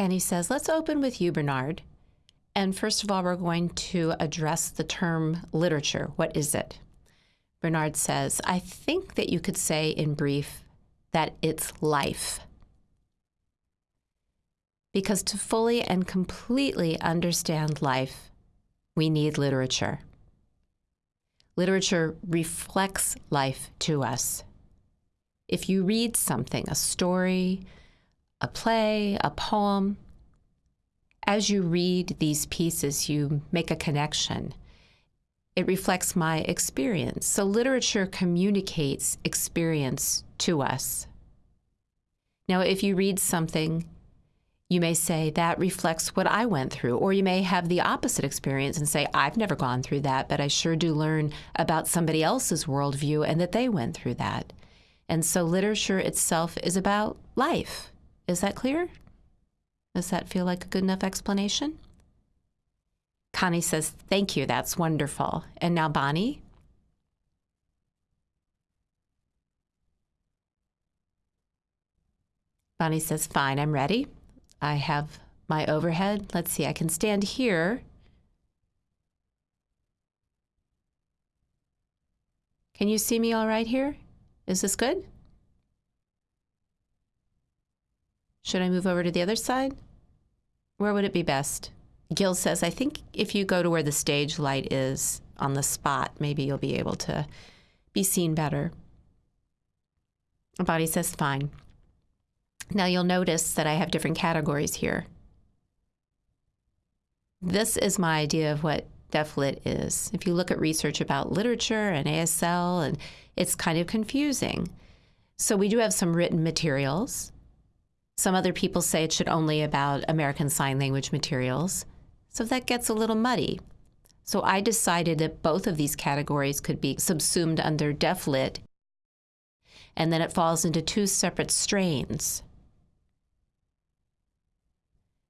And he says, let's open with you, Bernard. And first of all, we're going to address the term literature. What is it? Bernard says, I think that you could say in brief that it's life. Because to fully and completely understand life, we need literature. Literature reflects life to us. If you read something, a story, a play, a poem, as you read these pieces, you make a connection. It reflects my experience. So, literature communicates experience to us. Now, if you read something you may say that reflects what I went through, or you may have the opposite experience and say, I've never gone through that, but I sure do learn about somebody else's worldview and that they went through that. And so literature itself is about life. Is that clear? Does that feel like a good enough explanation? Connie says, Thank you, that's wonderful. And now, Bonnie? Bonnie says, Fine, I'm ready. I have my overhead. Let's see, I can stand here. Can you see me all right here? Is this good? Should I move over to the other side? Where would it be best? Gil says, I think if you go to where the stage light is on the spot, maybe you'll be able to be seen better. Bonnie says, fine. Now you'll notice that I have different categories here. This is my idea of what DeafLit is. If you look at research about literature and ASL, and it's kind of confusing. So we do have some written materials. Some other people say it should only about American Sign Language materials. So that gets a little muddy. So I decided that both of these categories could be subsumed under DeafLit, and then it falls into two separate strains.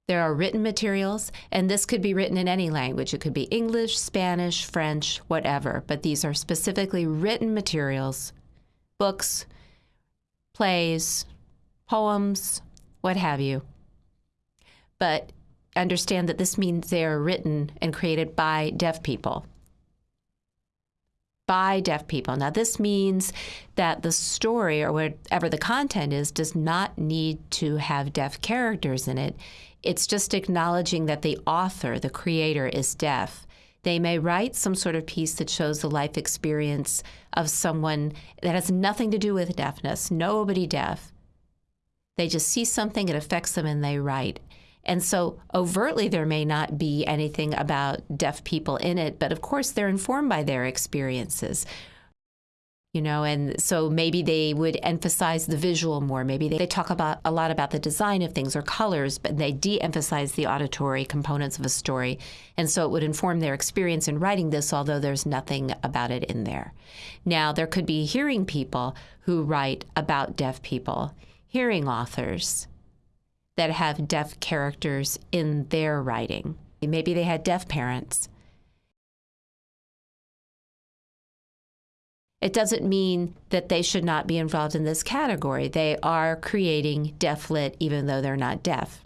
There are written materials, and this could be written in any language. It could be English, Spanish, French, whatever, but these are specifically written materials, books, plays, poems, what have you. But understand that this means they are written and created by deaf people. By deaf people. Now, this means that the story or whatever the content is does not need to have deaf characters in it. It's just acknowledging that the author, the creator, is deaf. They may write some sort of piece that shows the life experience of someone that has nothing to do with deafness, nobody deaf. They just see something, it affects them, and they write. And so overtly, there may not be anything about deaf people in it, but of course, they're informed by their experiences you know and so maybe they would emphasize the visual more. Maybe they, talk about a lot about the design of things or colors but they de-emphasize the auditory components of a story. And so it would inform their experience in writing this although there's nothing about it in there. Now there could be hearing people who write about deaf people hearing authors that have deaf characters in their writing maybe they had deaf parents It doesn't mean that they should not be involved in this category. They are creating deaf-lit even though they're not deaf.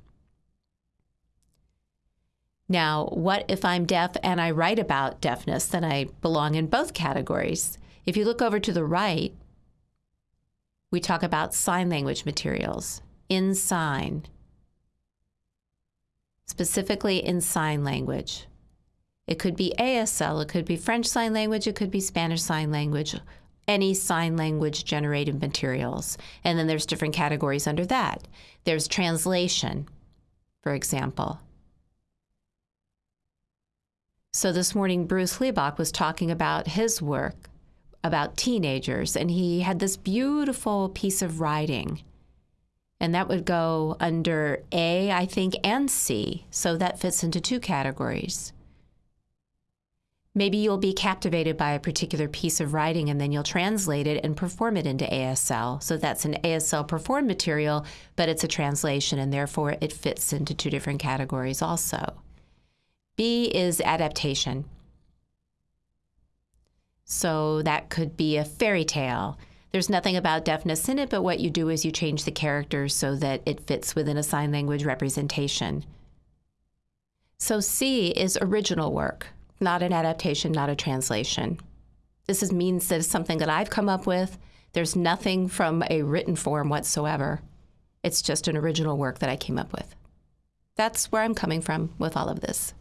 Now, what if I'm deaf and I write about deafness? Then I belong in both categories. If you look over to the right, we talk about sign language materials in sign, specifically in sign language. It could be ASL, it could be French Sign Language, it could be Spanish Sign Language, any sign language generated materials. And then there's different categories under that. There's translation, for example. So this morning, Bruce Liebach was talking about his work about teenagers, and he had this beautiful piece of writing. And that would go under A, I think, and C. So that fits into two categories. Maybe you'll be captivated by a particular piece of writing and then you'll translate it and perform it into ASL. So that's an ASL performed material, but it's a translation and therefore it fits into two different categories also. B is adaptation. So that could be a fairy tale. There's nothing about deafness in it, but what you do is you change the characters so that it fits within a sign language representation. So C is original work, not an adaptation, not a translation. This is, means that it's something that I've come up with. There's nothing from a written form whatsoever. It's just an original work that I came up with. That's where I'm coming from with all of this.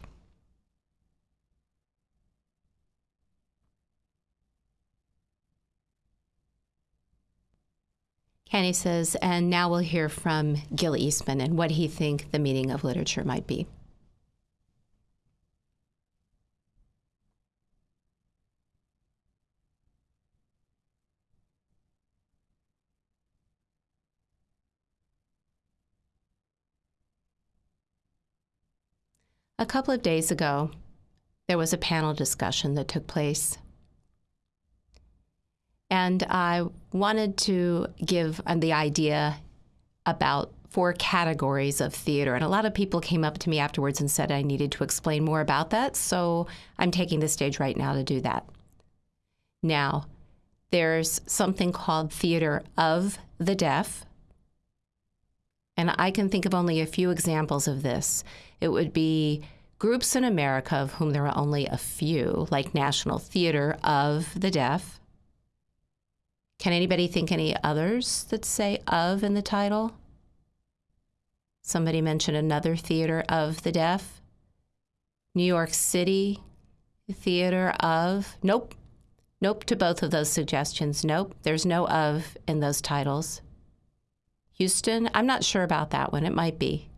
Kenny says, and now we'll hear from Gil Eastman and what he think the meaning of literature might be. A couple of days ago, there was a panel discussion that took place and I wanted to give uh, the idea about four categories of theater. And a lot of people came up to me afterwards and said I needed to explain more about that. So I'm taking the stage right now to do that. Now, there's something called theater of the deaf. And I can think of only a few examples of this. It would be groups in America, of whom there are only a few, like National Theater of the Deaf can anybody think any others that say of in the title? Somebody mentioned another theater of the deaf. New York City Theater of. Nope. Nope to both of those suggestions. Nope. There's no of in those titles. Houston, I'm not sure about that one. It might be.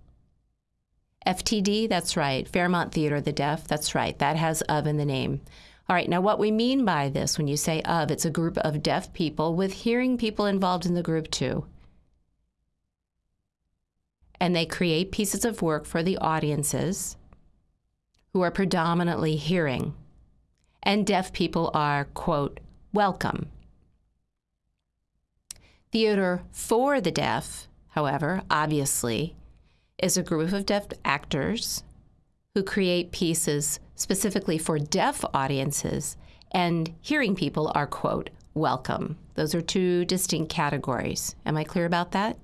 FTD, that's right. Fairmount Theater of the Deaf, that's right. That has of in the name. All right, now what we mean by this when you say of, it's a group of deaf people with hearing people involved in the group too. And they create pieces of work for the audiences who are predominantly hearing. And deaf people are, quote, welcome. Theater for the deaf, however, obviously, is a group of deaf actors who create pieces specifically for deaf audiences, and hearing people are, quote, welcome. Those are two distinct categories. Am I clear about that?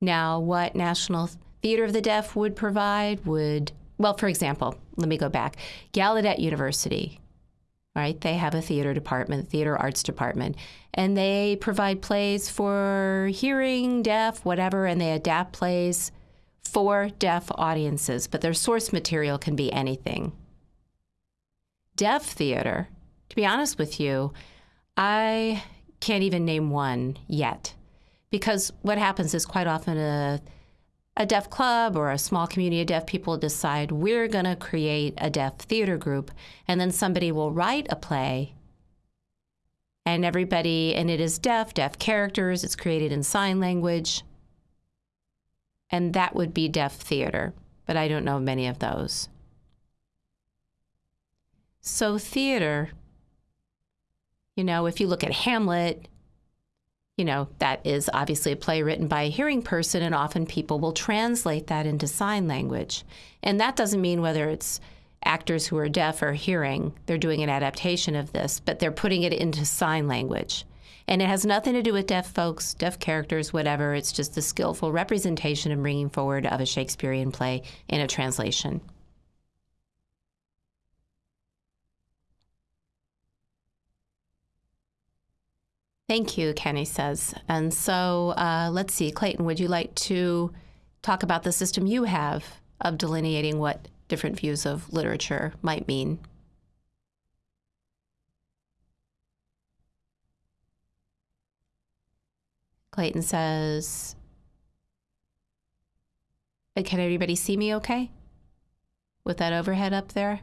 Now, what National Theater of the Deaf would provide would, well, for example, let me go back. Gallaudet University, right? They have a theater department, theater arts department, and they provide plays for hearing, deaf, whatever, and they adapt plays for deaf audiences, but their source material can be anything. Deaf theater, to be honest with you, I can't even name one yet. Because what happens is quite often a, a deaf club or a small community of deaf people decide we're going to create a deaf theater group, and then somebody will write a play and everybody, and it is deaf, deaf characters, it's created in sign language and that would be deaf theater, but I don't know many of those. So, theater, you know, if you look at Hamlet, you know, that is obviously a play written by a hearing person, and often people will translate that into sign language. And that doesn't mean whether it's actors who are deaf or hearing, they're doing an adaptation of this, but they're putting it into sign language. And it has nothing to do with deaf folks, deaf characters, whatever. It's just the skillful representation and bringing forward of a Shakespearean play in a translation. Thank you, Kenny says. And so uh, let's see, Clayton, would you like to talk about the system you have of delineating what different views of literature might mean? Clayton says, Can everybody see me okay? With that overhead up there?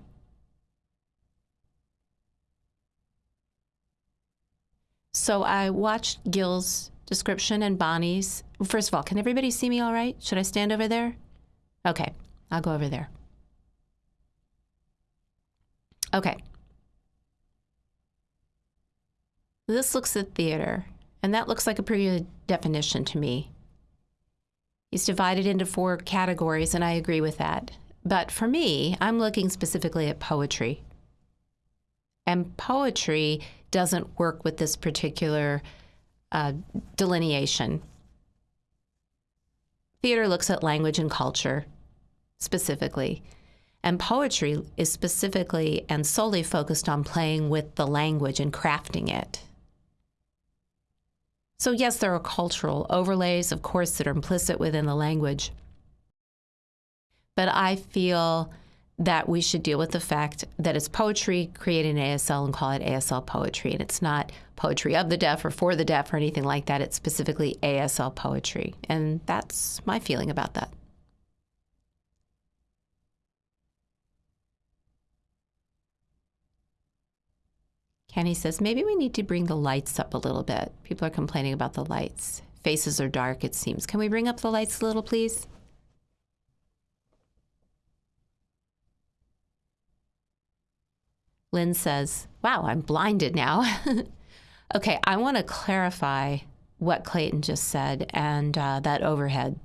So I watched Gil's description and Bonnie's. First of all, can everybody see me all right? Should I stand over there? Okay, I'll go over there. Okay. This looks at theater. And that looks like a pretty good definition to me. He's divided into four categories, and I agree with that. But for me, I'm looking specifically at poetry. And poetry doesn't work with this particular uh, delineation. Theater looks at language and culture specifically, and poetry is specifically and solely focused on playing with the language and crafting it. So, yes, there are cultural overlays, of course, that are implicit within the language. But I feel that we should deal with the fact that it's poetry created in ASL and call it ASL poetry. And it's not poetry of the deaf or for the deaf or anything like that. It's specifically ASL poetry. And that's my feeling about that. Kenny says, maybe we need to bring the lights up a little bit. People are complaining about the lights. Faces are dark, it seems. Can we bring up the lights a little, please? Lynn says, Wow, I'm blinded now. okay, I want to clarify what Clayton just said and uh, that overhead.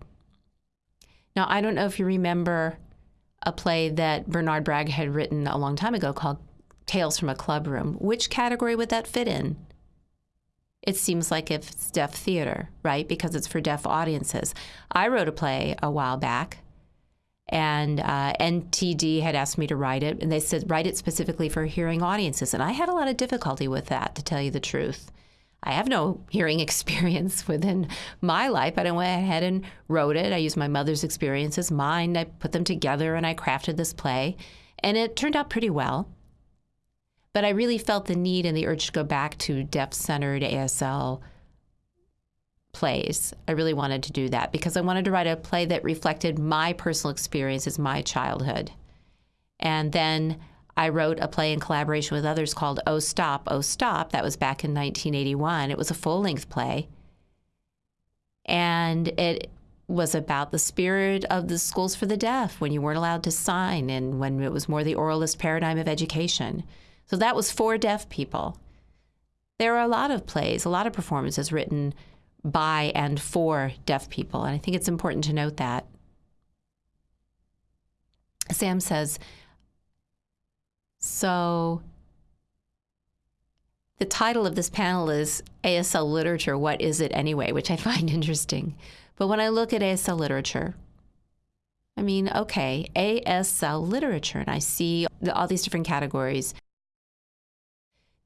Now, I don't know if you remember a play that Bernard Bragg had written a long time ago called Tales from a Club Room. Which category would that fit in? It seems like if it's deaf theater, right? Because it's for deaf audiences. I wrote a play a while back and uh, NTD had asked me to write it, and they said write it specifically for hearing audiences, and I had a lot of difficulty with that, to tell you the truth. I have no hearing experience within my life, but I went ahead and wrote it. I used my mother's experiences, mine. I put them together, and I crafted this play, and it turned out pretty well. But I really felt the need and the urge to go back to deaf-centered ASL plays. I really wanted to do that because I wanted to write a play that reflected my personal experiences, my childhood. And then I wrote a play in collaboration with others called Oh Stop, Oh Stop. That was back in 1981. It was a full length play. And it was about the spirit of the schools for the deaf when you weren't allowed to sign and when it was more the oralist paradigm of education. So that was for deaf people. There are a lot of plays, a lot of performances written by and for deaf people. And I think it's important to note that. Sam says, so the title of this panel is ASL Literature, What Is It Anyway? which I find interesting. But when I look at ASL literature, I mean, okay, ASL literature, and I see all these different categories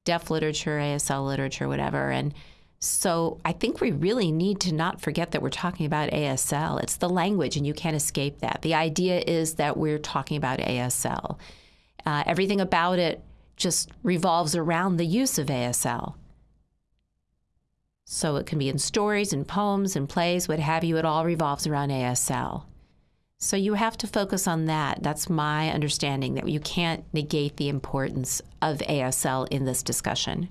deaf literature, ASL literature, whatever. And so I think we really need to not forget that we're talking about ASL. It's the language, and you can't escape that. The idea is that we're talking about ASL. Uh, everything about it just revolves around the use of ASL. So it can be in stories and poems and plays, what have you, it all revolves around ASL. So you have to focus on that. That's my understanding that you can't negate the importance of ASL in this discussion.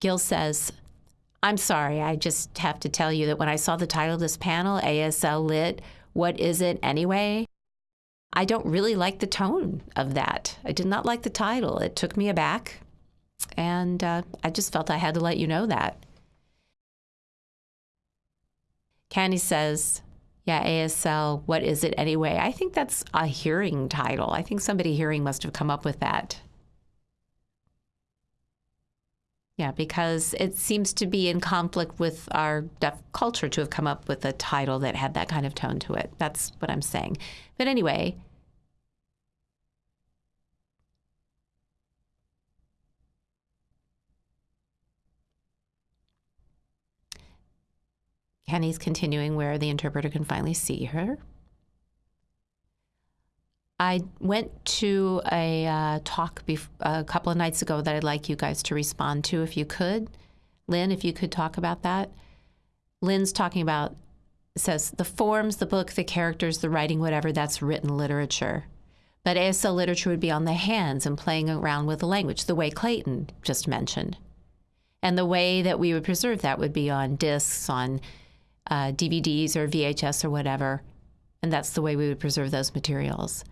Gil says, I'm sorry, I just have to tell you that when I saw the title of this panel, ASL Lit, What Is It Anyway? I don't really like the tone of that. I did not like the title. It took me aback, and uh, I just felt I had to let you know that. Candy says, yeah, ASL, what is it anyway? I think that's a hearing title. I think somebody hearing must have come up with that. Yeah, because it seems to be in conflict with our deaf culture to have come up with a title that had that kind of tone to it. That's what I'm saying. But anyway, Kenny's continuing where the interpreter can finally see her. I went to a uh, talk a couple of nights ago that I'd like you guys to respond to if you could. Lynn, if you could talk about that. Lynn's talking about, says, the forms, the book, the characters, the writing, whatever, that's written literature. But ASL literature would be on the hands and playing around with the language, the way Clayton just mentioned. And the way that we would preserve that would be on discs, on uh, DVDs or VHS or whatever. And that's the way we would preserve those materials.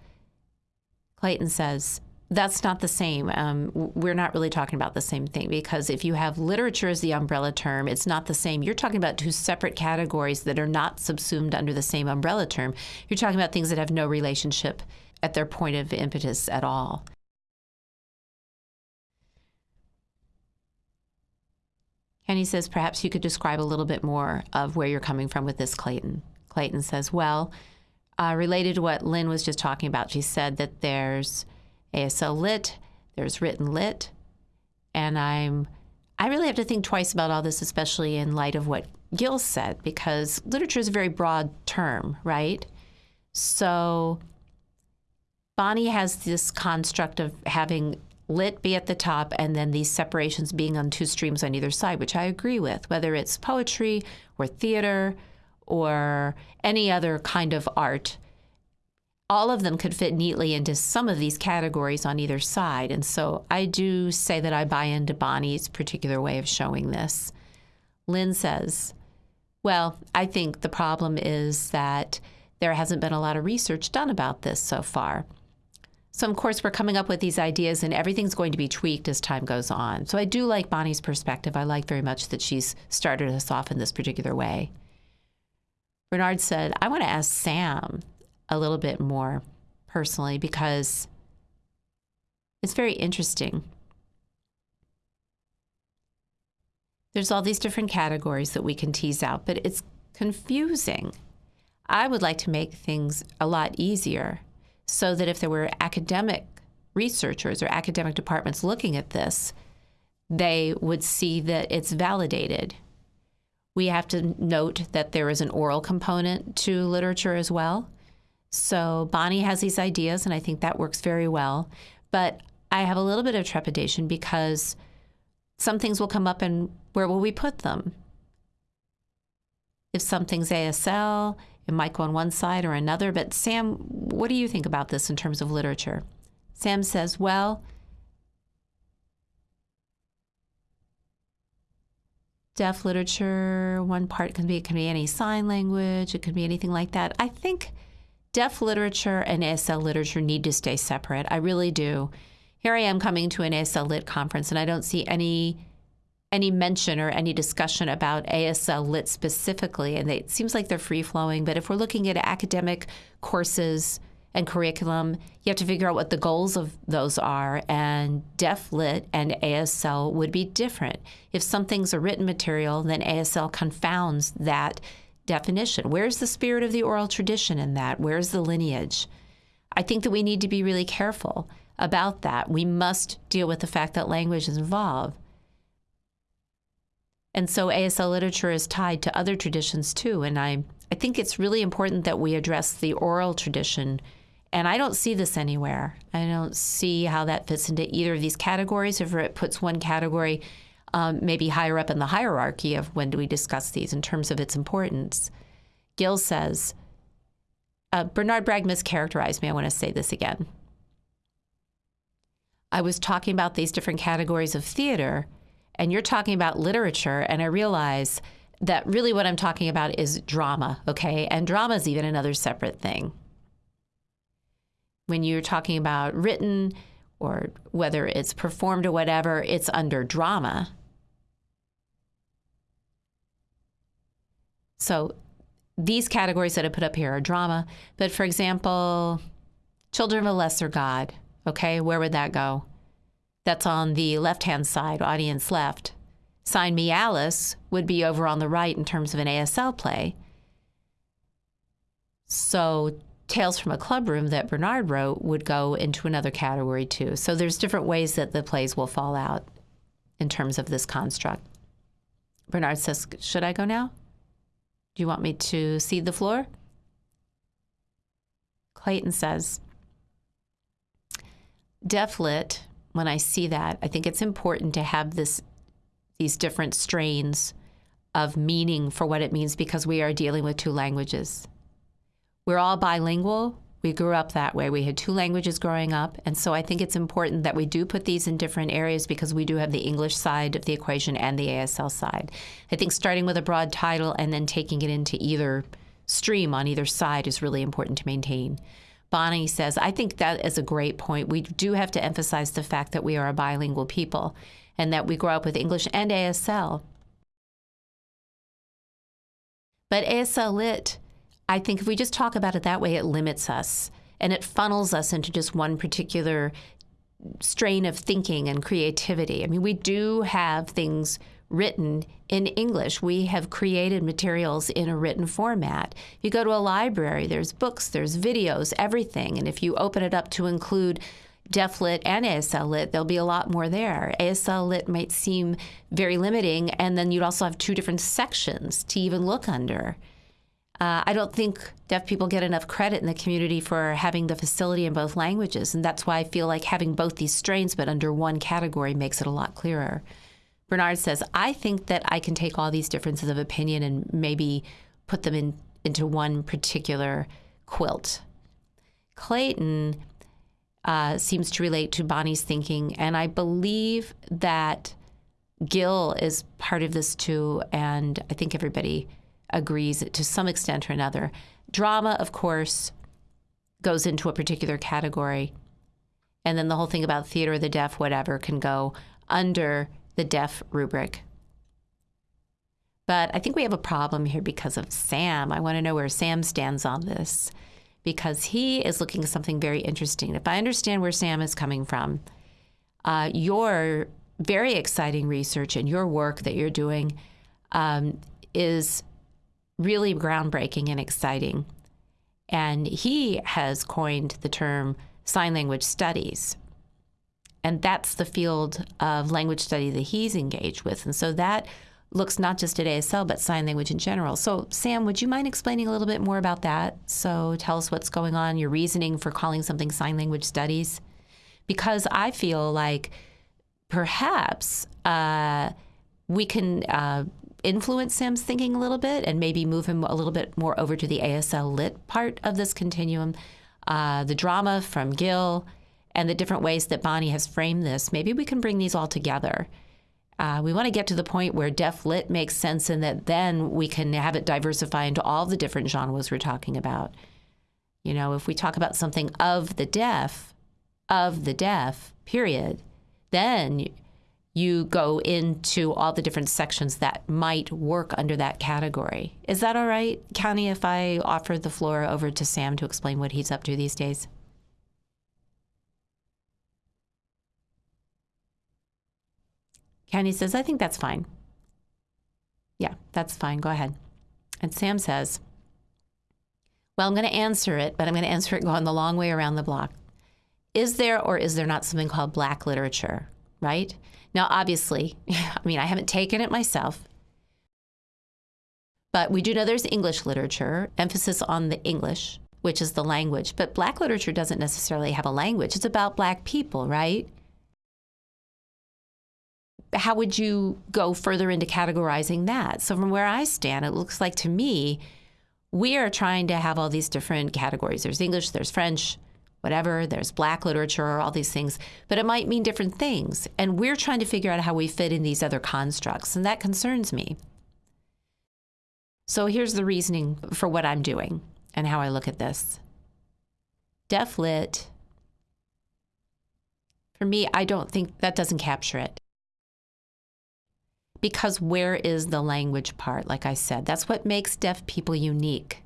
Clayton says, that's not the same. Um, we're not really talking about the same thing because if you have literature as the umbrella term, it's not the same. You're talking about two separate categories that are not subsumed under the same umbrella term. You're talking about things that have no relationship at their point of impetus at all. Kenny says, perhaps you could describe a little bit more of where you're coming from with this, Clayton. Clayton says, well, uh, related to what Lynn was just talking about, she said that there's ASL lit, there's written lit, and I'm I really have to think twice about all this, especially in light of what Gil said, because literature is a very broad term, right? So Bonnie has this construct of having lit be at the top and then these separations being on two streams on either side, which I agree with, whether it's poetry or theater or any other kind of art. All of them could fit neatly into some of these categories on either side. And so I do say that I buy into Bonnie's particular way of showing this. Lynn says, Well, I think the problem is that there hasn't been a lot of research done about this so far. So, of course, we're coming up with these ideas, and everything's going to be tweaked as time goes on. So, I do like Bonnie's perspective. I like very much that she's started us off in this particular way. Bernard said, I want to ask Sam a little bit more personally because it's very interesting. There's all these different categories that we can tease out, but it's confusing. I would like to make things a lot easier so that if there were academic researchers or academic departments looking at this, they would see that it's validated. We have to note that there is an oral component to literature as well. So Bonnie has these ideas, and I think that works very well. But I have a little bit of trepidation because some things will come up, and where will we put them? If something's ASL, it might go on one side or another. But Sam, what do you think about this in terms of literature? Sam says, well, deaf literature, one part can be it can be any sign language, it can be anything like that. I think deaf literature and ASL literature need to stay separate. I really do. Here I am coming to an ASL Lit conference, and I don't see any any mention or any discussion about ASL Lit specifically, and they, it seems like they're free flowing. But if we're looking at academic courses and curriculum, you have to figure out what the goals of those are. And Deaf Lit and ASL would be different. If something's a written material, then ASL confounds that definition. Where's the spirit of the oral tradition in that? Where's the lineage? I think that we need to be really careful about that. We must deal with the fact that language is involved. And so ASL literature is tied to other traditions too. And I, I think it's really important that we address the oral tradition. And I don't see this anywhere. I don't see how that fits into either of these categories, if it puts one category um, maybe higher up in the hierarchy of when do we discuss these in terms of its importance. Gil says, uh, Bernard Bragg mischaracterized me. I want to say this again. I was talking about these different categories of theater and you're talking about literature, and I realize that really what I'm talking about is drama, okay? And drama is even another separate thing. When you're talking about written or whether it's performed or whatever, it's under drama. So these categories that I put up here are drama. But for example, Children of a Lesser God, okay, where would that go? That's on the left hand side, audience left. Sign Me Alice would be over on the right in terms of an ASL play. So Tales from a Clubroom that Bernard wrote would go into another category too. So there's different ways that the plays will fall out in terms of this construct. Bernard says, Should I go now? Do you want me to cede the floor? Clayton says, Deaf lit when I see that, I think it's important to have this these different strains of meaning for what it means because we are dealing with two languages. We're all bilingual. We grew up that way. We had two languages growing up. And so I think it's important that we do put these in different areas because we do have the English side of the equation and the ASL side. I think starting with a broad title and then taking it into either stream on either side is really important to maintain. Bonnie says, I think that is a great point. We do have to emphasize the fact that we are a bilingual people and that we grow up with English and ASL. But ASL Lit, I think if we just talk about it that way, it limits us. and it funnels us into just one particular strain of thinking and creativity. I mean, we do have things written in English. We have created materials in a written format. You go to a library, there's books, there's videos, everything. And if you open it up to include Deaf Lit and ASL Lit, there'll be a lot more there. ASL Lit might seem very limiting, and then you'd also have two different sections to even look under. Uh, I don't think deaf people get enough credit in the community for having the facility in both languages, and that's why I feel like having both these strains but under one category makes it a lot clearer. Bernard says, I think that I can take all these differences of opinion and maybe put them in, into one particular quilt. Clayton uh, seems to relate to Bonnie's thinking, and I believe that Gil is part of this too, and I think everybody agrees to some extent or another. Drama, of course, goes into a particular category, and then the whole thing about theater, of the deaf, whatever, can go under the deaf rubric. But I think we have a problem here because of Sam. I want to know where Sam stands on this because he is looking at something very interesting. If I understand where Sam is coming from, uh, your very exciting research and your work that you're doing um, is really groundbreaking and exciting. And he has coined the term sign language studies. And that's the field of language study that he's engaged with. And so that looks not just at ASL, but sign language in general. So, Sam, would you mind explaining a little bit more about that? So, tell us what's going on, your reasoning for calling something sign language studies. Because I feel like perhaps uh, we can uh, influence Sam's thinking a little bit and maybe move him a little bit more over to the ASL lit part of this continuum. Uh, the drama from Gil and the different ways that Bonnie has framed this, maybe we can bring these all together uh, we want to get to the point where deaf lit makes sense and that then we can have it diversify into all the different genres we're talking about. You know, if we talk about something of the deaf, of the deaf, period, then you go into all the different sections that might work under that category. Is that all right, Connie, if I offer the floor over to Sam to explain what he's up to these days? Kenny says, I think that's fine. Yeah, that's fine. Go ahead. And Sam says, Well, I'm going to answer it, but I'm going to answer it going the long way around the block. Is there or is there not something called black literature, right? Now, obviously, I mean, I haven't taken it myself, but we do know there's English literature, emphasis on the English, which is the language. But black literature doesn't necessarily have a language, it's about black people, right? How would you go further into categorizing that? So, from where I stand, it looks like to me, we are trying to have all these different categories. There's English, there's French, whatever, there's black literature, all these things, but it might mean different things. And we're trying to figure out how we fit in these other constructs, and that concerns me. So, here's the reasoning for what I'm doing and how I look at this. Deaf lit, for me, I don't think that doesn't capture it because where is the language part? Like I said, that's what makes deaf people unique.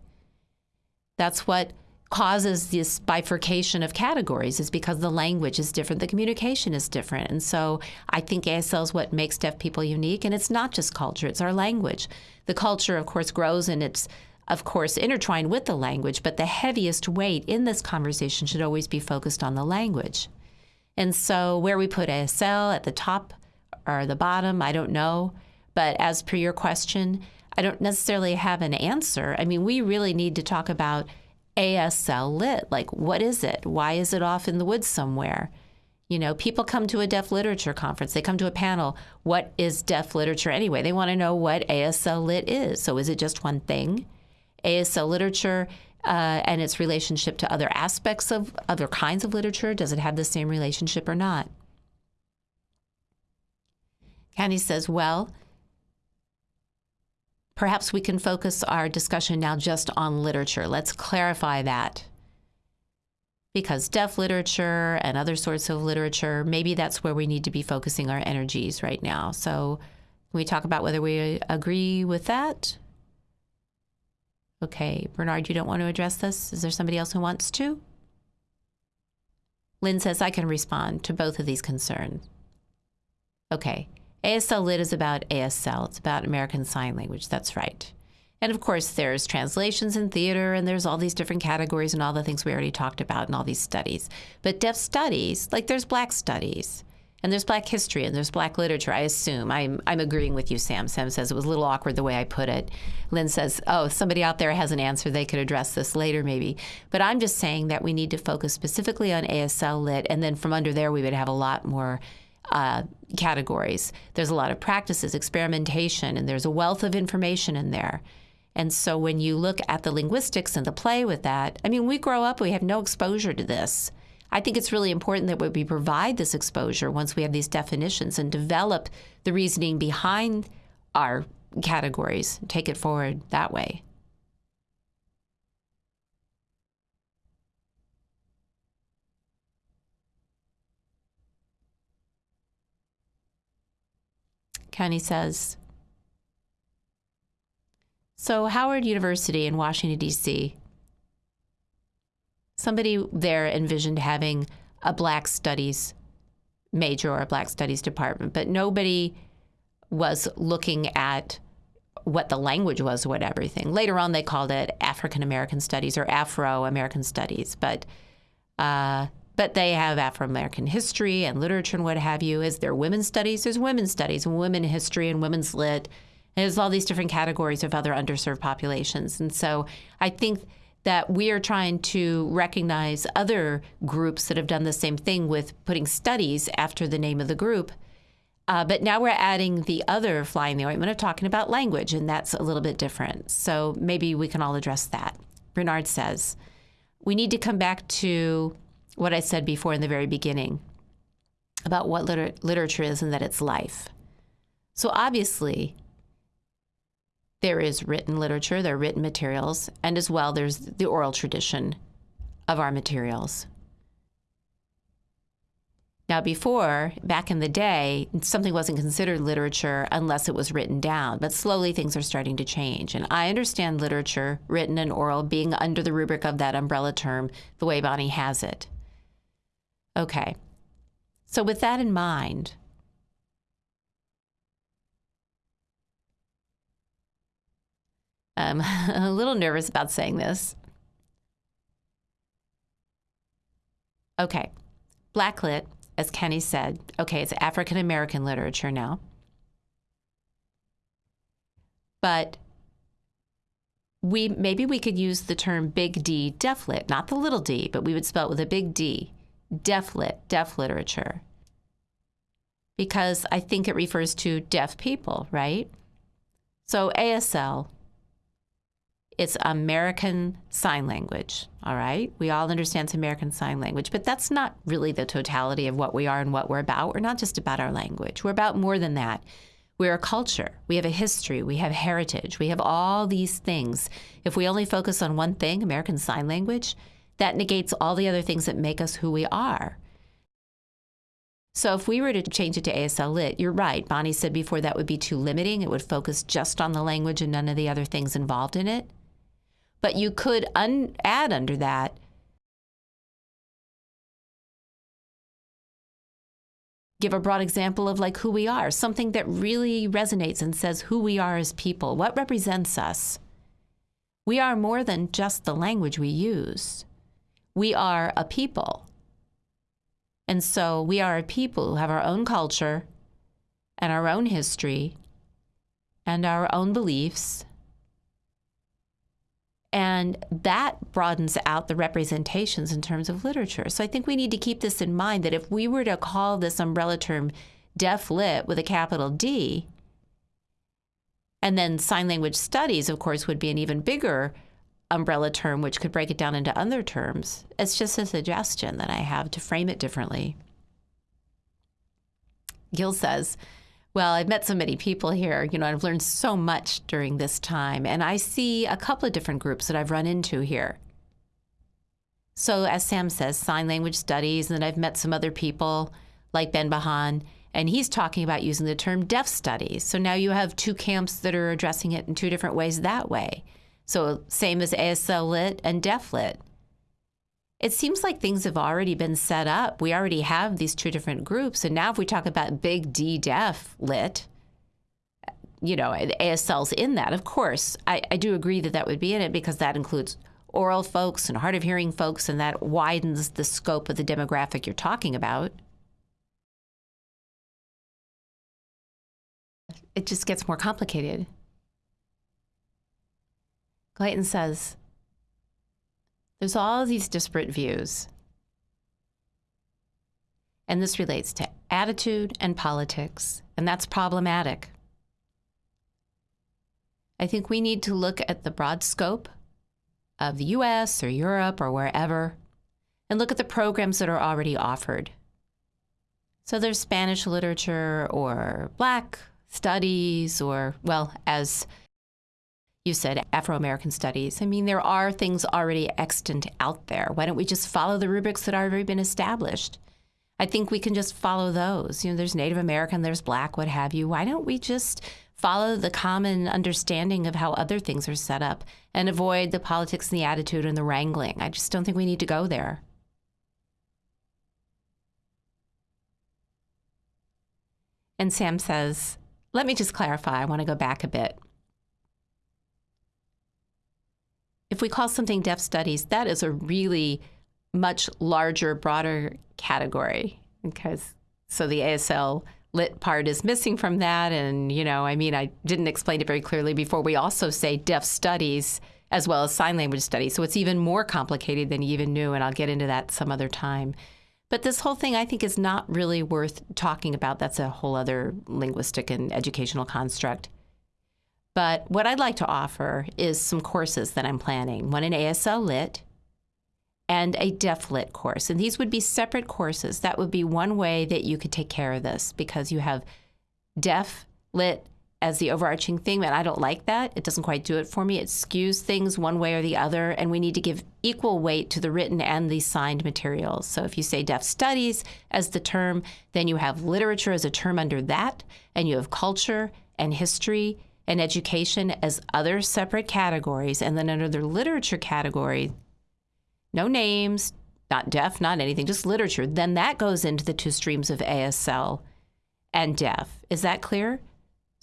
That's what causes this bifurcation of categories is because the language is different, the communication is different. And so I think ASL is what makes deaf people unique. And it's not just culture, it's our language. The culture, of course, grows and it's, of course, intertwined with the language, but the heaviest weight in this conversation should always be focused on the language. And so where we put ASL at the top or the bottom, I don't know. But as per your question, I don't necessarily have an answer. I mean, we really need to talk about ASL lit. Like, what is it? Why is it off in the woods somewhere? You know, people come to a deaf literature conference, they come to a panel. What is deaf literature anyway? They want to know what ASL lit is. So, is it just one thing? ASL literature uh, and its relationship to other aspects of other kinds of literature, does it have the same relationship or not? Kenny says, well, perhaps we can focus our discussion now just on literature. Let's clarify that. Because deaf literature and other sorts of literature, maybe that's where we need to be focusing our energies right now. So, can we talk about whether we agree with that? Okay, Bernard, you don't want to address this? Is there somebody else who wants to? Lynn says, I can respond to both of these concerns. Okay. ASL Lit is about ASL, it's about American Sign Language. That's right. And of course, there's translations in theater, and there's all these different categories and all the things we already talked about and all these studies. But deaf studies, like there's black studies, and there's black history, and there's black literature, I assume. I'm, I'm agreeing with you, Sam. Sam says it was a little awkward the way I put it. Lynn says, oh, somebody out there has an answer. They could address this later, maybe. But I'm just saying that we need to focus specifically on ASL Lit, and then from under there, we would have a lot more uh, categories. There's a lot of practices, experimentation, and there's a wealth of information in there. And so when you look at the linguistics and the play with that, I mean, we grow up, we have no exposure to this. I think it's really important that we provide this exposure once we have these definitions and develop the reasoning behind our categories, take it forward that way. Kenny says, so, Howard University in Washington, D.C., somebody there envisioned having a Black Studies major or a Black Studies department, but nobody was looking at what the language was, what everything. Later on, they called it African American Studies or Afro American Studies, but uh, but they have Afro American history and literature and what have you. Is there women's studies? There's women's studies, women history, and women's lit there's all these different categories of other underserved populations. And so I think that we are trying to recognize other groups that have done the same thing with putting studies after the name of the group. Uh, but now we're adding the other fly in the ointment of talking about language, and that's a little bit different. So maybe we can all address that. Bernard says, we need to come back to what I said before in the very beginning about what liter- literature is and that it's life. So obviously, there is written literature, there are written materials, and as well there's the oral tradition of our materials. Now, before, back in the day, something wasn't considered literature unless it was written down, but slowly things are starting to change. And I understand literature, written and oral, being under the rubric of that umbrella term the way Bonnie has it. Okay. So, with that in mind, I'm um, a little nervous about saying this. Okay, Blacklit, as Kenny said, okay, it's African American literature now. But we maybe we could use the term big D deaflit, not the little d, but we would spell it with a big D, deaflit, deaf literature. Because I think it refers to deaf people, right? So ASL, it's American Sign Language, all right? We all understand it's American Sign Language, but that's not really the totality of what we are and what we're about. We're not just about our language, we're about more than that. We're a culture, we have a history, we have heritage, we have all these things. If we only focus on one thing, American Sign Language, that negates all the other things that make us who we are. So if we were to change it to ASL Lit, you're right. Bonnie said before that would be too limiting. It would focus just on the language and none of the other things involved in it. But you could un- add under that give a broad example of like who we are, something that really resonates and says who we are as people, what represents us. We are more than just the language we use. We are a people. And so we are a people who have our own culture and our own history and our own beliefs and that broadens out the representations in terms of literature. So I think we need to keep this in mind that if we were to call this umbrella term deaf lit with a capital D, and then sign language studies, of course, would be an even bigger umbrella term, which could break it down into other terms. It's just a suggestion that I have to frame it differently. Gil says, well, I've met so many people here. You know, I've learned so much during this time, and I see a couple of different groups that I've run into here. So, as Sam says, sign language studies, and then I've met some other people like Ben Bahan, and he's talking about using the term deaf studies. So now you have two camps that are addressing it in two different ways that way. So, same as ASL lit and deaf lit. it seems like things have already been set up. We already have these two different groups. And now, if we talk about big D deaf lit, you know, ASL's in that. Of course, I, I do agree that that would be in it because that includes oral folks and hard of hearing folks, and that widens the scope of the demographic you're talking about. It just gets more complicated. Clayton says, there's all these disparate views. And this relates to attitude and politics, and that's problematic. I think we need to look at the broad scope of the US or Europe or wherever and look at the programs that are already offered. So there's Spanish literature or Black studies or, well, as you said, Afro American studies. I mean, there are things already extant out there. Why don't we just follow the rubrics that have already been established? I think we can just follow those. You know, there's Native American, there's Black, what have you. Why don't we just follow the common understanding of how other things are set up and avoid the politics and the attitude and the wrangling. I just don't think we need to go there. And Sam says, let me just clarify. I want to go back a bit. If we call something deaf studies, that is a really much larger, broader category because so the ASL lit part is missing from that. And, you know, I mean, I didn't explain it very clearly before. We also say deaf studies as well as sign language studies. So it's even more complicated than you even knew. And I'll get into that some other time. But this whole thing, I think, is not really worth talking about. That's a whole other linguistic and educational construct. But what I'd like to offer is some courses that I'm planning one in ASL Lit and a deaf lit course. And these would be separate courses. That would be one way that you could take care of this because you have deaf lit as the overarching thing, and I don't like that. It doesn't quite do it for me. It skews things one way or the other, and we need to give equal weight to the written and the signed materials. So if you say deaf studies as the term, then you have literature as a term under that, and you have culture and history and education as other separate categories, and then under the literature category, no names, not deaf, not anything, just literature, then that goes into the two streams of ASL and deaf. Is that clear?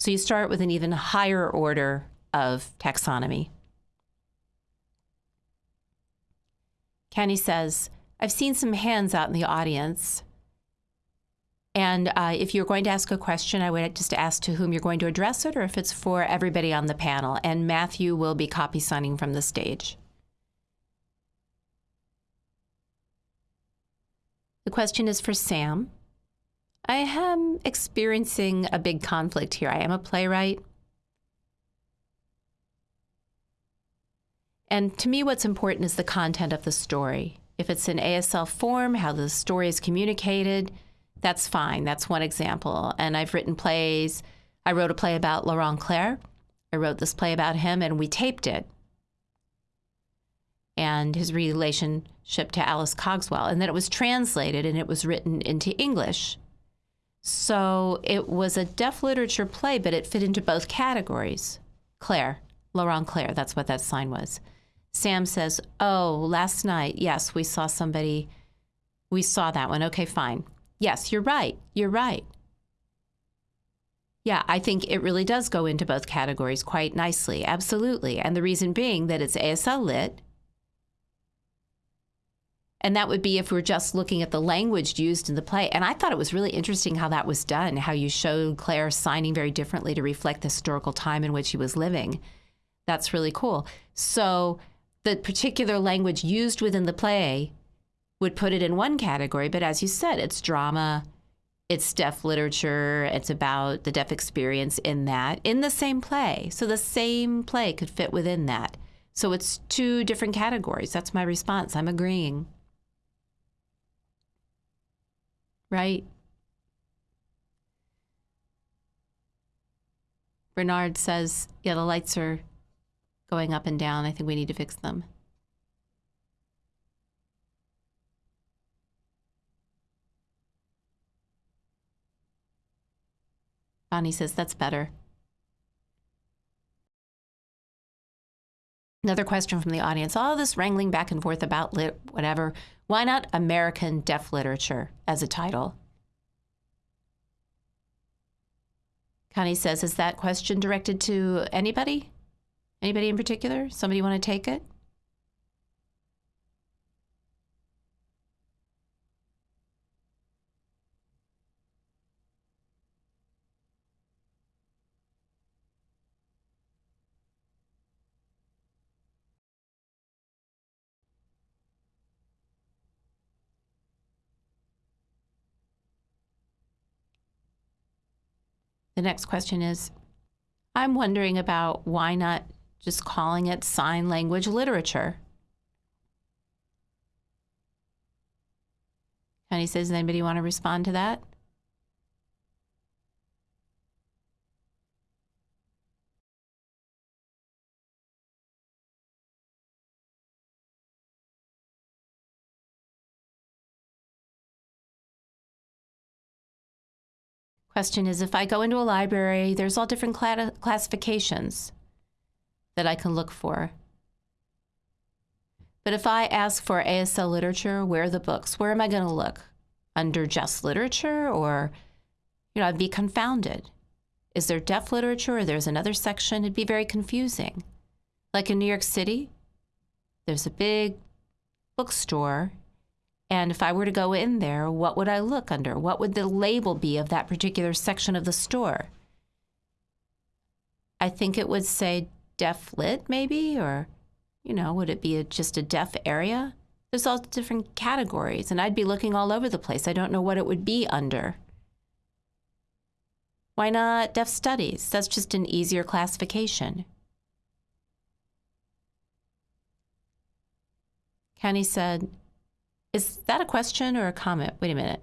So you start with an even higher order of taxonomy. Kenny says, I've seen some hands out in the audience. And uh, if you're going to ask a question, I would just ask to whom you're going to address it or if it's for everybody on the panel. And Matthew will be copy signing from the stage. The question is for Sam. I am experiencing a big conflict here. I am a playwright. And to me, what's important is the content of the story. If it's in ASL form, how the story is communicated, that's fine. That's one example. And I've written plays. I wrote a play about Laurent Clerc. I wrote this play about him, and we taped it and his relationship to Alice Cogswell. And then it was translated and it was written into English. So it was a deaf literature play, but it fit into both categories. Clerc, Laurent Clerc, that's what that sign was. Sam says, Oh, last night, yes, we saw somebody, we saw that one. Okay, fine. Yes, you're right. You're right. Yeah, I think it really does go into both categories quite nicely. Absolutely. And the reason being that it's ASL lit, and that would be if we're just looking at the language used in the play. And I thought it was really interesting how that was done, how you showed Clerc signing very differently to reflect the historical time in which he was living. That's really cool. So the particular language used within the play would put it in one category, but as you said, it's drama, it's deaf literature, it's about the deaf experience in that, in the same play. So the same play could fit within that. So it's two different categories. That's my response. I'm agreeing. right? Bernard says, yeah, the lights are going up and down. I think we need to fix them. Bonnie says, that's better. Another question from the audience all this wrangling back and forth about lit, whatever. Why not American deaf literature as a title? Connie says, is that question directed to anybody? Anybody in particular? Somebody want to take it? The next question is I'm wondering about why not just calling it sign language literature. He says, anybody want to respond to that? Question is if I go into a library, there's all different cl classifications that I can look for. But if I ask for ASL literature, where are the books? Where am I going to look? Under just literature or, you know, I'd be confounded. Is there deaf literature or there's another section? It'd be very confusing. Like in New York City, there's a big bookstore and if I were to go in there, what would I look under? What would the label be of that particular section of the store? I think it would say deaf lit, maybe, or, you know, would it be a, just a deaf area? There's all different categories, and I'd be looking all over the place. I don't know what it would be under. Why not deaf studies? That's just an easier classification. Kenny said, is that a question or a comment? Wait a minute.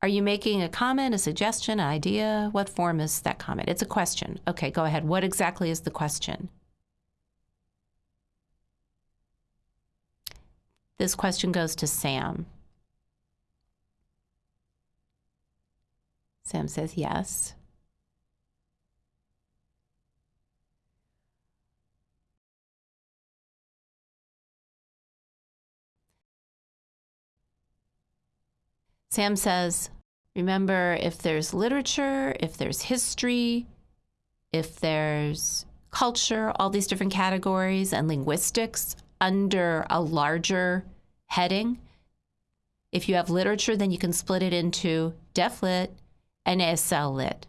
Are you making a comment, a suggestion, an idea? What form is that comment? It's a question. Okay, go ahead. What exactly is the question? This question goes to Sam. Sam says yes. Sam says, remember if there's literature, if there's history, if there's culture, all these different categories, and linguistics under a larger heading. If you have literature, then you can split it into deaf lit and ASL lit.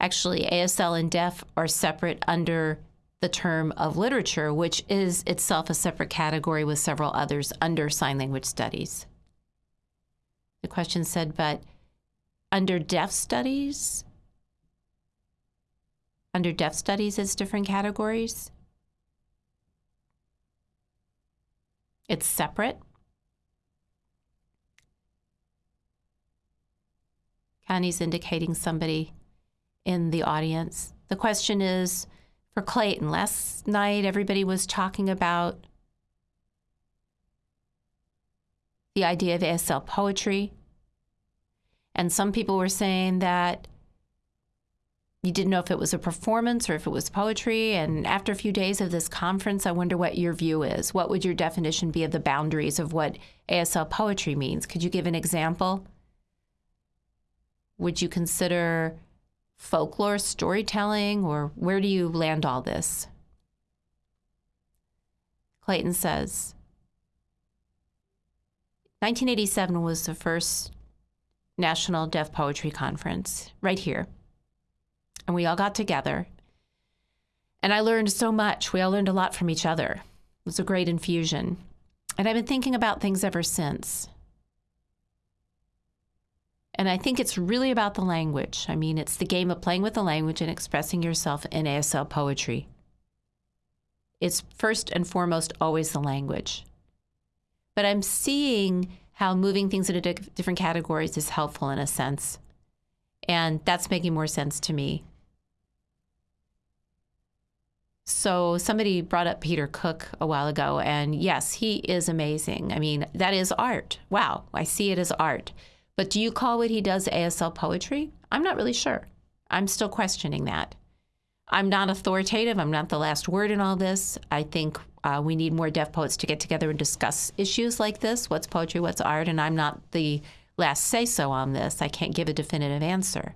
Actually, ASL and deaf are separate under the term of literature, which is itself a separate category with several others under sign language studies. The question said, but under deaf studies, under deaf studies, it's different categories. It's separate. Connie's indicating somebody in the audience. The question is for Clayton. Last night, everybody was talking about the idea of ASL poetry. And some people were saying that you didn't know if it was a performance or if it was poetry. And after a few days of this conference, I wonder what your view is. What would your definition be of the boundaries of what ASL poetry means? Could you give an example? Would you consider folklore, storytelling, or where do you land all this? Clayton says 1987 was the first National Deaf Poetry Conference right here. And we all got together. And I learned so much. We all learned a lot from each other. It was a great infusion. And I've been thinking about things ever since. And I think it's really about the language. I mean, it's the game of playing with the language and expressing yourself in ASL poetry. It's first and foremost always the language. But I'm seeing how moving things into different categories is helpful in a sense. And that's making more sense to me. So somebody brought up Peter Cook a while ago, and yes, he is amazing. I mean, that is art. Wow, I see it as art. But do you call what he does ASL poetry? I'm not really sure. I'm still questioning that. I'm not authoritative. I'm not the last word in all this. I think uh, we need more deaf poets to get together and discuss issues like this what's poetry, what's art, and I'm not the last say so on this. I can't give a definitive answer.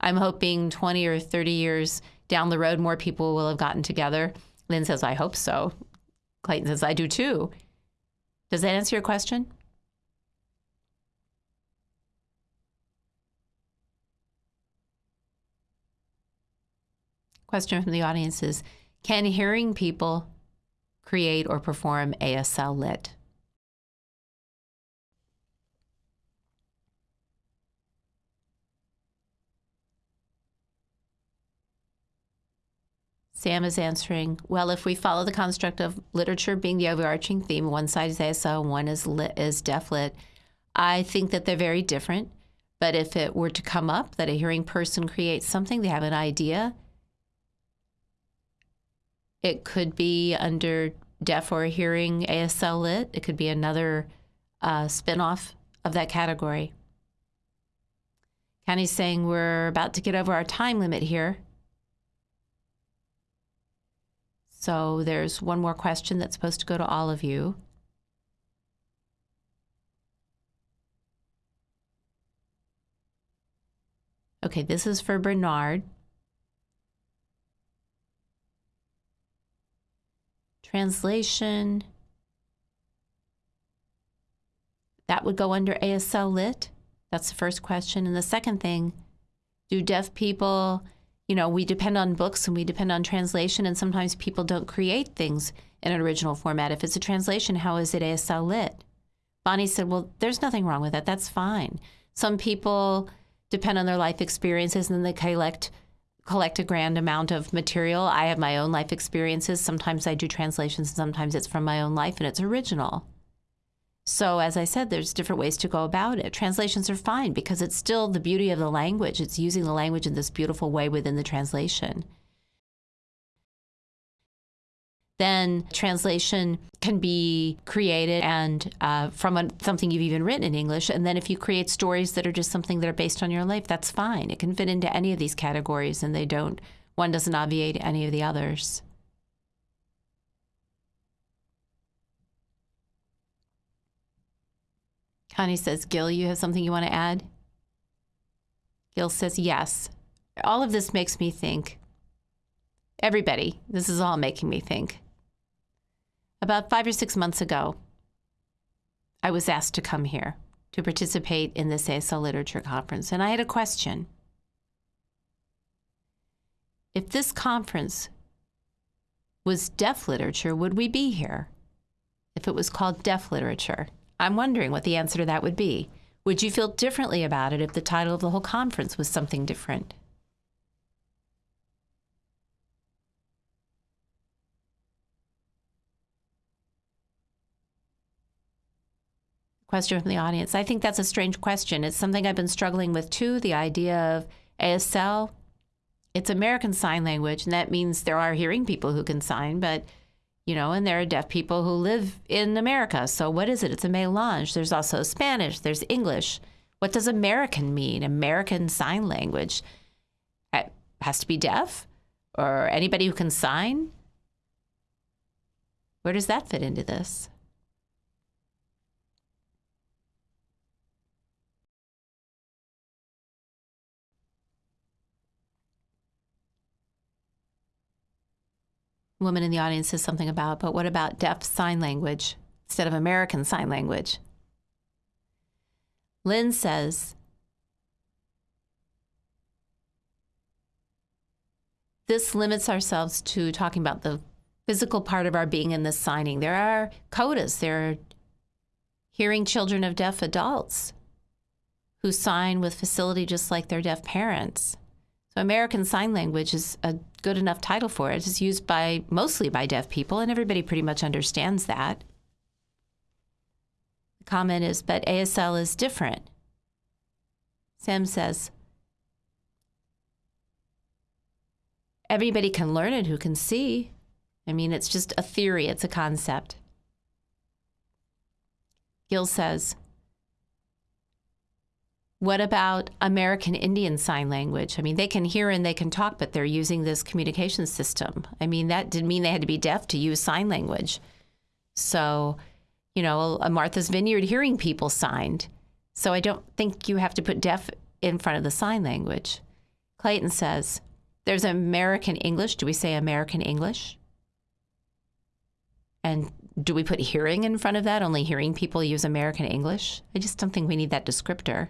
I'm hoping 20 or 30 years down the road, more people will have gotten together. Lynn says, I hope so. Clayton says, I do too. Does that answer your question? Question from the audience is Can hearing people create or perform ASL lit? Sam is answering, well, if we follow the construct of literature being the overarching theme, one side is ASL, one is lit, is deaf lit, I think that they're very different. But if it were to come up that a hearing person creates something, they have an idea, it could be under deaf or hearing ASL lit. It could be another uh, spinoff of that category. Connie's saying we're about to get over our time limit here. So there's one more question that's supposed to go to all of you. Okay, this is for Bernard. Translation. That would go under ASL Lit. That's the first question. And the second thing do deaf people, you know, we depend on books and we depend on translation, and sometimes people don't create things in an original format. If it's a translation, how is it ASL Lit? Bonnie said, Well, there's nothing wrong with that. That's fine. Some people depend on their life experiences and then they collect collect a grand amount of material. I have my own life experiences. Sometimes I do translations, and sometimes it's from my own life and it's original. So, as I said, there's different ways to go about it. Translations are fine because it's still the beauty of the language. It's using the language in this beautiful way within the translation then translation can be created and uh, from a, something you've even written in English. And then if you create stories that are just something that are based on your life, that's fine. It can fit into any of these categories, and they don't. One doesn't obviate any of the others. Connie says, Gil, you have something you want to add? Gil says, yes. All of this makes me think. Everybody, this is all making me think. About five or six months ago, I was asked to come here to participate in this ASL Literature Conference, and I had a question. If this conference was deaf literature, would we be here? If it was called deaf literature, I'm wondering what the answer to that would be. Would you feel differently about it if the title of the whole conference was something different? Question from the audience. I think that's a strange question. It's something I've been struggling with too the idea of ASL. It's American Sign Language, and that means there are hearing people who can sign, but you know, and there are deaf people who live in America. So what is it? It's a melange. There's also Spanish, there's English. What does American mean? American Sign Language it has to be deaf or anybody who can sign? Where does that fit into this? Woman in the audience says something about, but what about deaf sign language instead of American Sign Language? Lynn says, this limits ourselves to talking about the physical part of our being in this signing. There are CODAs, there are hearing children of deaf adults who sign with facility just like their deaf parents. American Sign Language is a good enough title for it. It's used by mostly by deaf people, and everybody pretty much understands that. The comment is, but ASL is different. Sam says, everybody can learn it who can see. I mean, it's just a theory, it's a concept. Gil says, What about American Indian Sign Language? I mean, they can hear and they can talk, but they're using this communication system. I mean, that didn't mean they had to be deaf to use sign language. So, you know, a Martha's Vineyard hearing people signed. So I don't think you have to put deaf in front of the sign language. Clayton says, there's American English. Do we say American English? And do we put hearing in front of that? Only hearing people use American English? I just don't think we need that descriptor.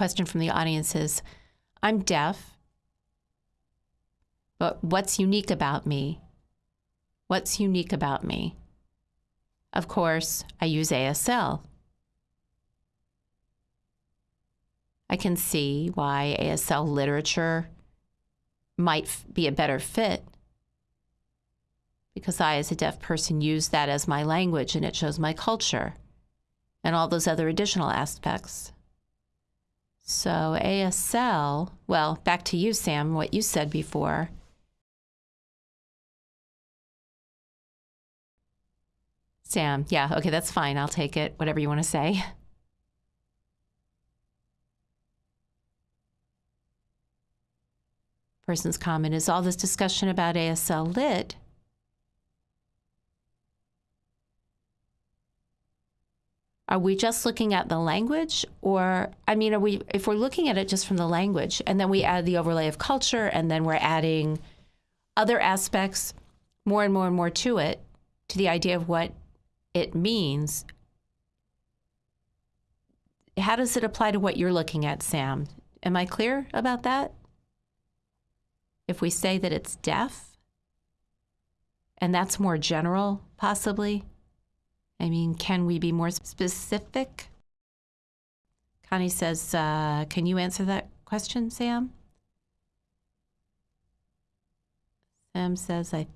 Question from the audience is I'm deaf, but what's unique about me? What's unique about me? Of course, I use ASL. I can see why ASL literature might be a better fit because I, as a deaf person, use that as my language and it shows my culture and all those other additional aspects. So, ASL, well, back to you, Sam, what you said before. Sam, yeah, okay, that's fine. I'll take it, whatever you want to say. Person's comment is all this discussion about ASL lit Are we just looking at the language or I mean are we if we're looking at it just from the language and then we add the overlay of culture and then we're adding other aspects more and more and more to it to the idea of what it means how does it apply to what you're looking at Sam? Am I clear about that? If we say that it's deaf and that's more general possibly I mean, can we be more specific? Connie says, uh, can you answer that question, Sam? Sam says, I,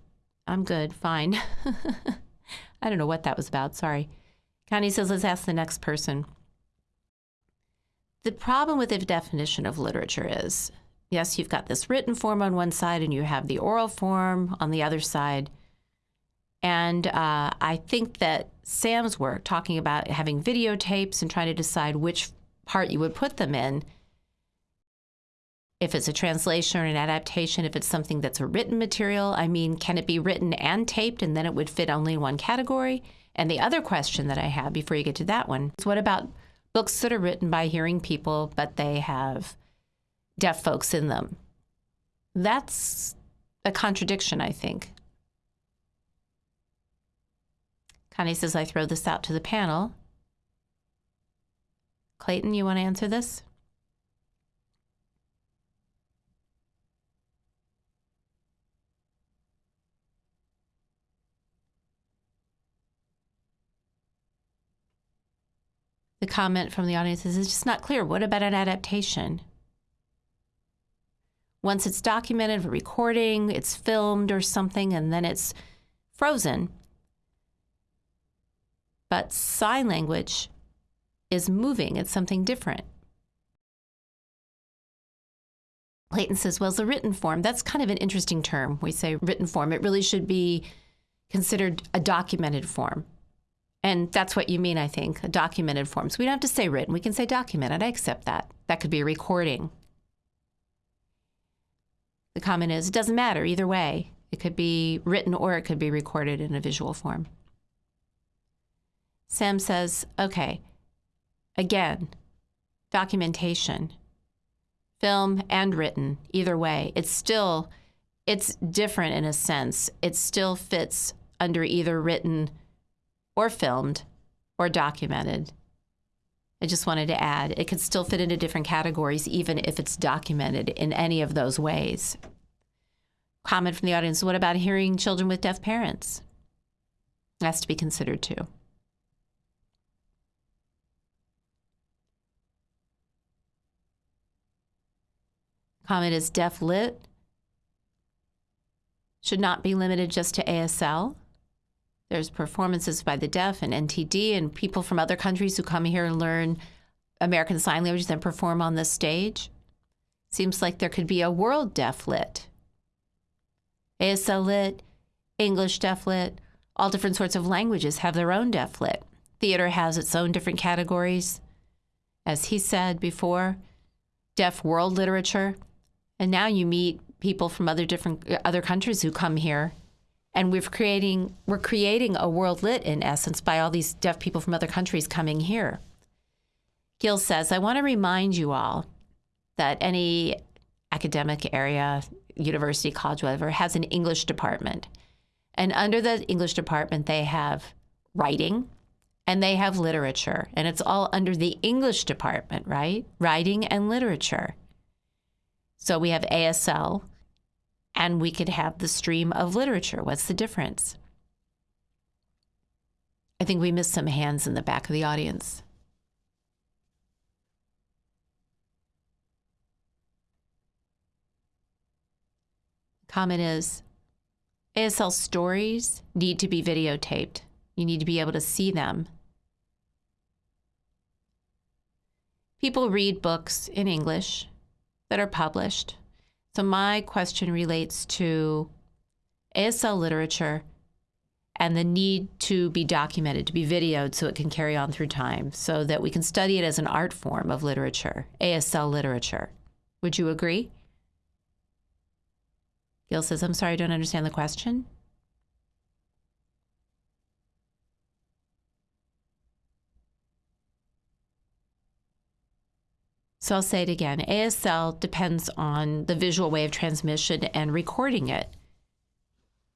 I'm good, fine. I don't know what that was about, sorry. Connie says, let's ask the next person. The problem with the definition of literature is, yes, you've got this written form on one side and you have the oral form on the other side. And uh, I think that Sam's work, talking about having videotapes and trying to decide which part you would put them in, if it's a translation or an adaptation, if it's something that's a written material, I mean, can it be written and taped and then it would fit only in one category? And the other question that I have before you get to that one is what about books that are written by hearing people, but they have deaf folks in them? That's a contradiction, I think. Connie says, I throw this out to the panel. Clayton, you want to answer this? The comment from the audience is, it's just not clear. What about an adaptation? Once it's documented, a recording, it's filmed or something, and then it's frozen. But sign language is moving, it's something different. Clayton says, well, it's a written form. That's kind of an interesting term. We say written form. It really should be considered a documented form. And that's what you mean, I think, a documented form. So we don't have to say written. We can say documented. I accept that. That could be a recording. The comment is, it doesn't matter either way. It could be written or it could be recorded in a visual form. Sam says, okay, again, documentation, film and written, either way, it's still, it's different in a sense. It still fits under either written or filmed or documented. I just wanted to add, it could still fit into different categories, even if it's documented in any of those ways. Comment from the audience, what about hearing children with deaf parents? That's to be considered too. Comment is deaf lit should not be limited just to ASL. There's performances by the deaf and NTD and people from other countries who come here and learn American Sign Language and perform on the stage. Seems like there could be a world deaf lit. ASL lit, English deaf lit, All different sorts of languages have their own deaf lit. Theater has its own different categories. As he said before, deaf world literature. And now you meet people from other different uh, other countries who come here and we're creating we're creating a world lit in essence by all these deaf people from other countries coming here. Gil says, I want to remind you all that any academic area, university, college, whatever, has an English department. And under the English department, they have writing and they have literature. And it's all under the English department, right? Writing and literature. So we have ASL and we could have the stream of literature. What's the difference? I think we missed some hands in the back of the audience. Comment is ASL stories need to be videotaped. You need to be able to see them. People read books in English that are published. So, my question relates to ASL literature and the need to be documented, to be videoed so it can carry on through time, so that we can study it as an art form of literature, ASL literature. Would you agree? Gil says, I'm sorry, I don't understand the question. So I'll say it again ASL depends on the visual way of transmission and recording it,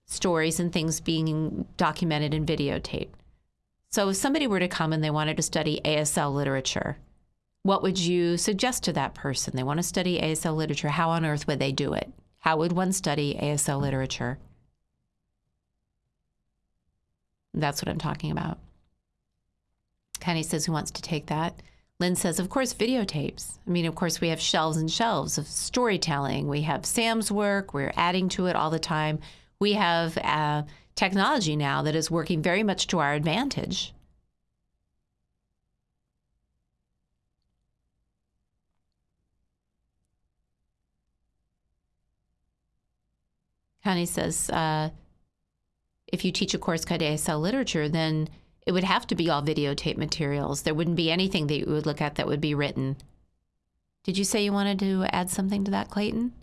stories and things being documented and videotaped. So if somebody were to come and they wanted to study ASL literature, what would you suggest to that person? They want to study ASL literature. How on earth would they do it? How would one study ASL literature? That's what I'm talking about. Kenny says, Who wants to take that? Lynn says, Of course, videotapes. I mean, of course, we have shelves and shelves of storytelling. We have Sam's work, we're adding to it all the time. We have uh, technology now that is working very much to our advantage. Connie says, uh, if you teach a course called ASL literature, then it would have to be all videotape materials. There wouldn't be anything that you would look at that would be written. Did you say you wanted to add something to that, Clayton?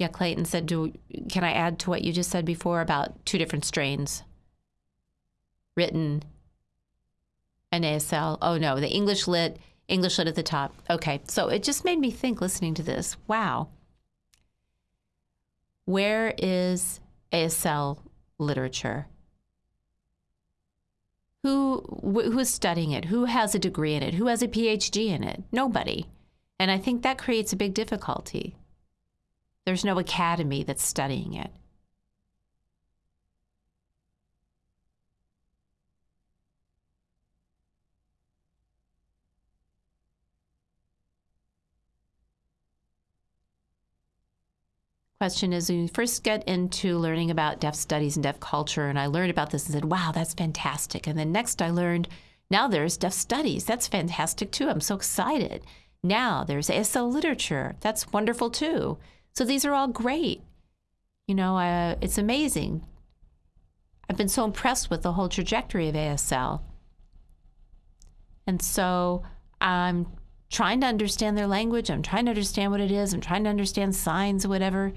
Yeah, Clayton said, do, can I add to what you just said before about two different strains? Written and ASL. Oh, no, the English lit, English lit at the top. Okay, so it just made me think listening to this. Wow. Where is ASL literature? Who who's studying it? Who has a degree in it? Who has a PhD in it? Nobody. And I think that creates a big difficulty. There's no academy that's studying it. Question is when you first get into learning about deaf studies and deaf culture, and I learned about this and said, wow, that's fantastic. And then next I learned, now there's deaf studies. That's fantastic too. I'm so excited. Now there's ASL literature. That's wonderful too. So these are all great. You know, uh, it's amazing. I've been so impressed with the whole trajectory of ASL. And so I'm trying to understand their language. I'm trying to understand what it is. I'm trying to understand signs, whatever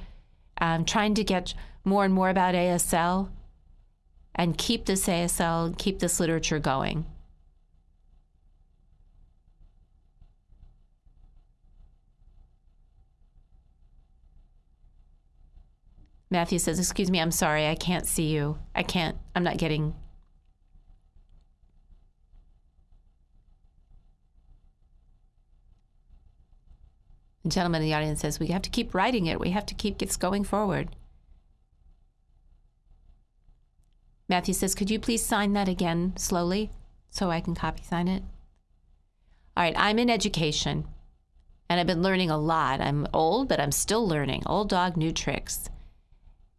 um, trying to get more and more about ASL and keep this ASL, keep this literature going. Matthew says, Excuse me, I'm sorry, I can't see you. I can't, I'm not getting The gentleman in the audience says, We have to keep writing it. We have to keep this going forward. Matthew says, Could you please sign that again slowly so I can copy sign it? All right, I'm in education and I've been learning a lot. I'm old, but I'm still learning. Old dog, new tricks.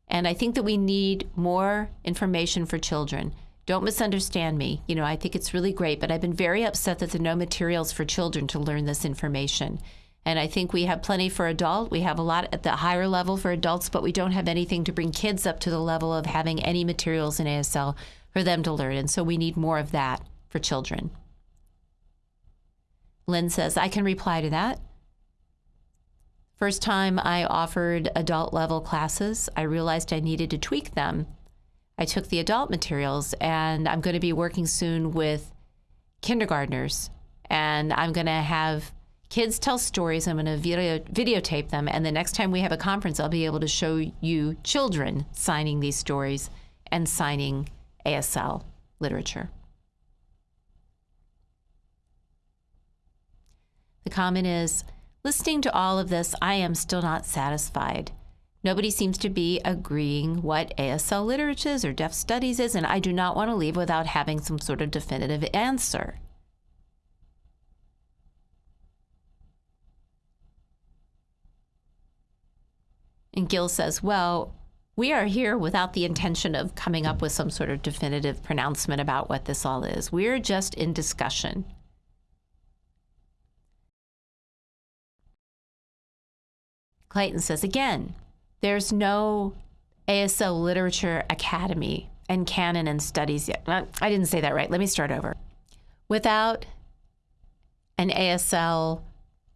And I think that we need more information for children. Don't misunderstand me. You know, I think it's really great, but I've been very upset that there are no materials for children to learn this information. And I think we have plenty for adult. We have a lot at the higher level for adults, but we don't have anything to bring kids up to the level of having any materials in ASL for them to learn. And so we need more of that for children. Lynn says, I can reply to that. First time I offered adult level classes, I realized I needed to tweak them. I took the adult materials and I'm going to be working soon with kindergartners and I'm going to have kids tell stories. I'm going to video, videotape them. And the next time we have a conference, I'll be able to show you children signing these stories and signing ASL literature. The comment is listening to all of this, I am still not satisfied. Nobody seems to be agreeing what ASL literature is or deaf studies is, and I do not want to leave without having some sort of definitive answer. And Gil says, Well, we are here without the intention of coming up with some sort of definitive pronouncement about what this all is. We're just in discussion. Clayton says again, there's no ASL Literature Academy and canon and studies yet. I didn't say that right. Let me start over. Without an ASL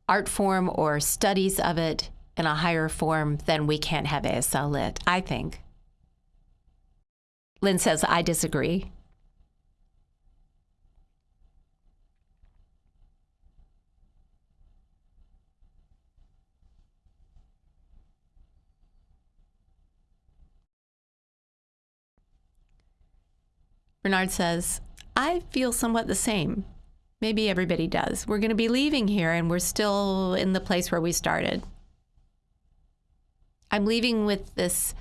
art form or studies of it in a higher form, then we can't have ASL Lit, I think. Lynn says, I disagree. Bernard says, I feel somewhat the same. Maybe everybody does. We're going to be leaving here and we're still in the place where we started. I'm leaving with this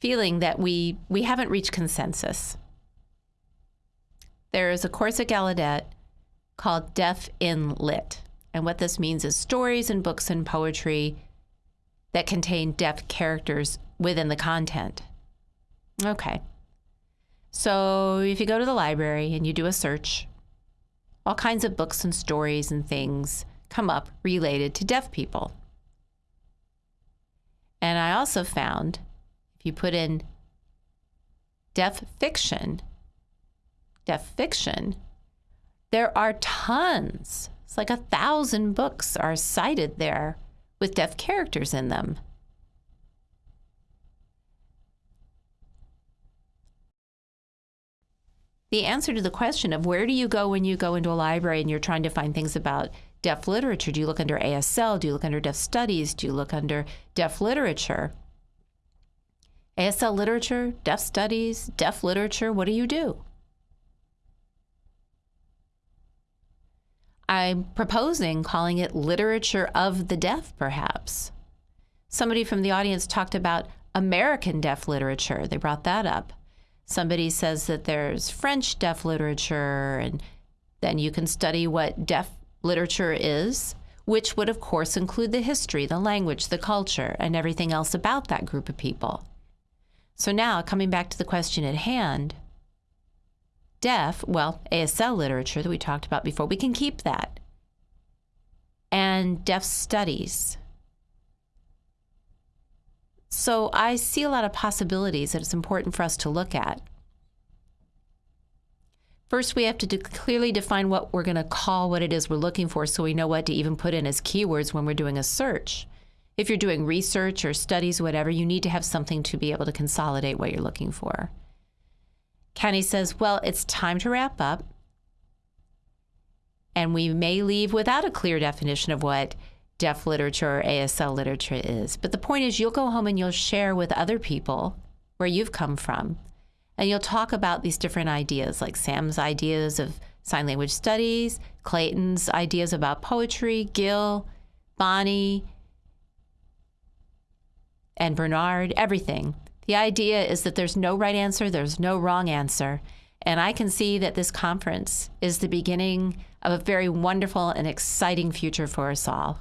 feeling that we, we haven't reached consensus. There is a course at Gallaudet called Deaf in Lit. And what this means is stories and books and poetry that contain deaf characters within the content. Okay. So if you go to the library and you do a search, all kinds of books and stories and things come up related to deaf people. And I also found if you put in deaf fiction, deaf fiction, there are tons. It's like a thousand books are cited there with deaf characters in them. the answer to the question of where do you go when you go into a library and you're trying to find things about deaf literature? Do you look under ASL? Do you look under deaf studies? Do you look under deaf literature? ASL literature, deaf studies, deaf literature, what do you do? I'm proposing calling it literature of the deaf, perhaps. Somebody from the audience talked about American deaf literature. They brought that up somebody says that there's French deaf literature, and then you can study what deaf literature is, which would, of course, include the history, the language, the culture, and everything else about that group of people. So now, coming back to the question at hand, deaf, well, ASL literature that we talked about before, we can keep that. And deaf studies. So I see a lot of possibilities that it's important for us to look at. First, we have to de clearly define what we're going to call what it is we're looking for so we know what to even put in as keywords when we're doing a search. If you're doing research or studies, whatever, you need to have something to be able to consolidate what you're looking for. Kenny says, well, it's time to wrap up. And we may leave without a clear definition of what deaf literature or ASL literature is. But the point is, you'll go home and you'll share with other people where you've come from. And you'll talk about these different ideas, like Sam's ideas of sign language studies, Clayton's ideas about poetry, Gil, Bonnie, and Bernard, everything. The idea is that there's no right answer, there's no wrong answer. And I can see that this conference is the beginning of a very wonderful and exciting future for us all.